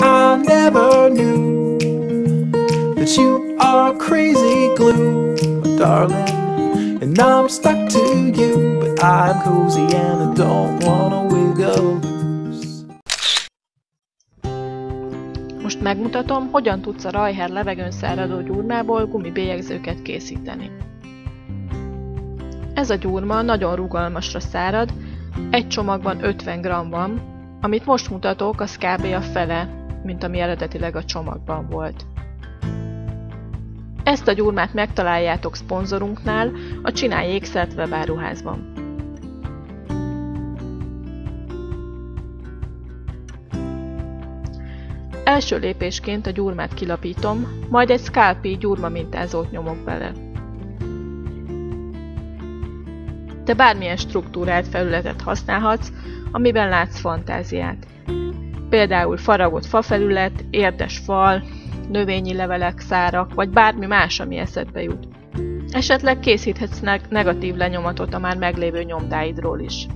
I never knew that you are crazy glue, my darling. And I'm stuck to you, but I'm cozy and I don't wanna wiggle. Most megmutatom, hogyan tudsz a rajher levegőn száradó gyurmából gumibélyegzőket készíteni. Ez a gyurma nagyon rugalmasra szárad, egy csomagban 50 g van, amit most mutatok, az kb. a fele, mint ami eredetileg a csomagban volt. Ezt a gyurmát megtaláljátok szponzorunknál, a Csinálj ékszert webáruházban. Első lépésként a gyurmát kilapítom, majd egy Scalpi gyurma mintázót nyomok bele. Te bármilyen struktúrált felületet használhatsz, amiben látsz fantáziát. Például faragott fafelület, érdes fal, növényi levelek, szárak, vagy bármi más, ami eszedbe jut. Esetleg készíthetsz negatív lenyomatot a már meglévő nyomdáidról is.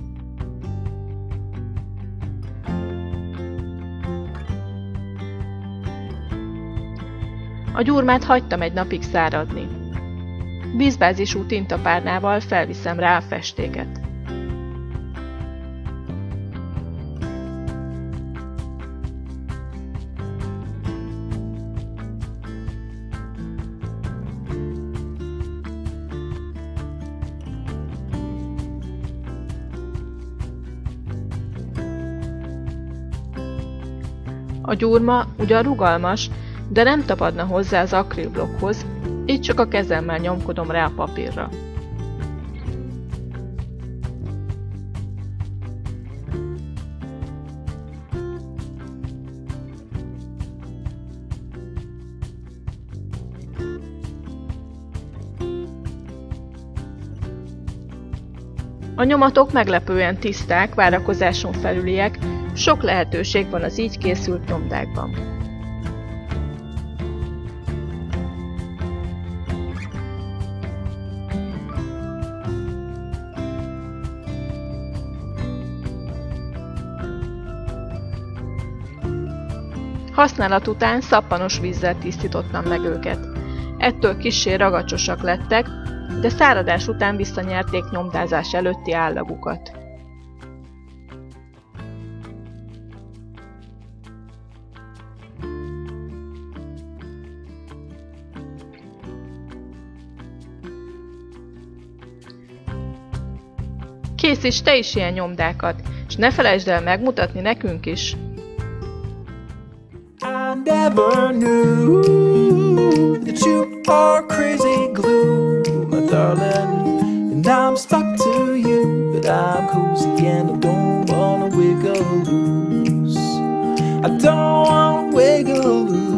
A gyurmát hagytam egy napig száradni. Vízbázisú tintapárnával felviszem rá a festéket. A gyurma ugyan rugalmas, de nem tapadna hozzá az akrilblokkhoz, így csak a kezemmel nyomkodom rá a papírra. A nyomatok meglepően tiszták, várakozáson felüliek, sok lehetőség van az így készült nyomdákban. Használat után szappanos vízzel tisztítottam meg őket. Ettől kissé ragacsosak lettek, de száradás után visszanyerték nyomdázás előtti állagukat. Készíts te is ilyen nyomdákat, és ne felejtsd el megmutatni nekünk is! Never knew that you are crazy glue, my darling. And I'm stuck to you, but I'm cozy and I don't wanna wiggle loose. I don't wanna wiggle loose.